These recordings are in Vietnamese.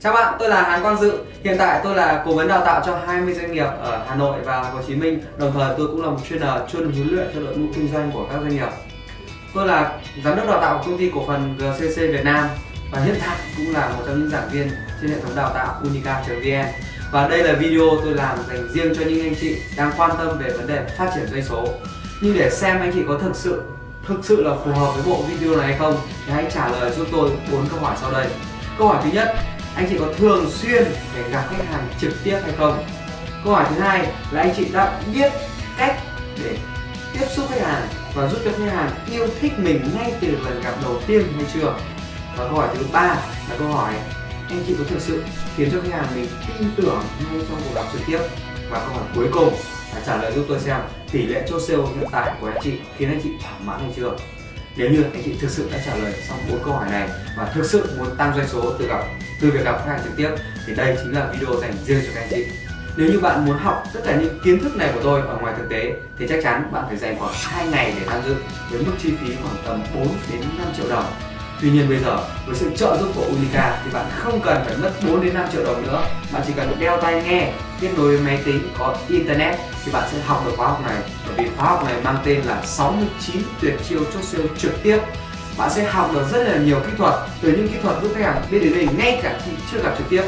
Chào bạn, tôi là Hán Quang Dự. Hiện tại tôi là cố vấn đào tạo cho 20 doanh nghiệp ở Hà Nội và Hồ Chí Minh. Đồng thời tôi cũng là một trainer ờ, chuyên huấn luyện cho đội ngũ kinh doanh của các doanh nghiệp. Tôi là giám đốc đào tạo của công ty cổ phần GCC Việt Nam và hiện tại cũng là một trong những giảng viên trên hệ thống đào tạo unica.vn. Và đây là video tôi làm dành riêng cho những anh chị đang quan tâm về vấn đề phát triển doanh số. Nhưng để xem anh chị có thực sự thực sự là phù hợp với bộ video này hay không thì hãy trả lời giúp tôi bốn câu hỏi sau đây. Câu hỏi thứ nhất, anh chị có thường xuyên để gặp khách hàng trực tiếp hay không? Câu hỏi thứ hai là anh chị đã biết cách để tiếp xúc khách hàng và giúp cho khách hàng yêu thích mình ngay từ lần gặp đầu tiên hay chưa? Và câu hỏi thứ ba là câu hỏi, anh chị có thực sự khiến cho khách hàng mình tin tưởng ngay trong cuộc gặp trực tiếp? Và câu hỏi cuối cùng là trả lời giúp tôi xem tỷ lệ chốt sale hiện tại của anh chị khiến anh chị thỏa mãn hay chưa? Nếu như anh chị thực sự đã trả lời xong bốn câu hỏi này và thực sự muốn tăng doanh số từ gặp từ việc gặp khách hàng trực tiếp, thì đây chính là video dành riêng cho các anh chị. Nếu như bạn muốn học tất cả những kiến thức này của tôi ở ngoài thực tế, thì chắc chắn bạn phải dành khoảng 2 ngày để tham dự với mức chi phí khoảng tầm 4 đến 5 triệu đồng. Tuy nhiên bây giờ với sự trợ giúp của Unica thì bạn không cần phải mất 4 đến 5 triệu đồng nữa. Bạn chỉ cần đeo tai nghe, kết nối với máy tính có internet thì bạn sẽ học được khóa học này. Bởi vì khóa học này mang tên là 69 tuyệt chiêu chốt siêu trực tiếp bạn sẽ học được rất là nhiều kỹ thuật từ những kỹ thuật giúp khách hàng biết đến mình ngay cả khi chưa gặp trực tiếp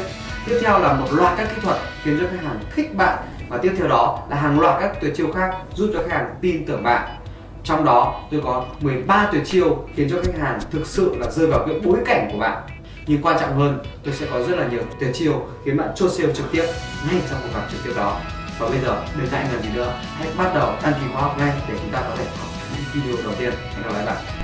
tiếp theo là một loạt các kỹ thuật khiến cho khách hàng thích bạn và tiếp theo đó là hàng loạt các tuyệt chiêu khác giúp cho khách hàng tin tưởng bạn trong đó, tôi có 13 tuyệt chiêu khiến cho khách hàng thực sự là rơi vào cái bối cảnh của bạn. Nhưng quan trọng hơn, tôi sẽ có rất là nhiều tuyệt chiêu khiến bạn chốt sale trực tiếp ngay trong cuộc gặp trực tiếp đó. Và bây giờ đừng ngại ngần gì nữa? Hãy bắt đầu đăng ký khóa học ngay để chúng ta có thể học những video đầu tiên. Hẹn gặp lại bạn.